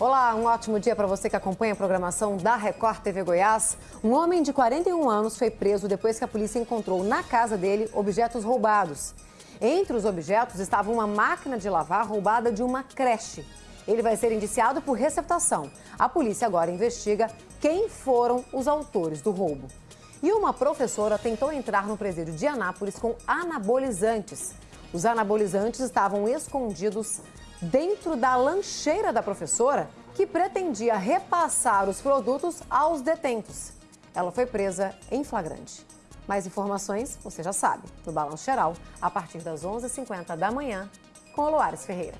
Olá, um ótimo dia para você que acompanha a programação da Record TV Goiás. Um homem de 41 anos foi preso depois que a polícia encontrou na casa dele objetos roubados. Entre os objetos estava uma máquina de lavar roubada de uma creche. Ele vai ser indiciado por receptação. A polícia agora investiga quem foram os autores do roubo. E uma professora tentou entrar no presídio de Anápolis com anabolizantes. Os anabolizantes estavam escondidos dentro da lancheira da professora, que pretendia repassar os produtos aos detentos. Ela foi presa em flagrante. Mais informações, você já sabe, no Balanço Geral, a partir das 11h50 da manhã, com o Loares Ferreira.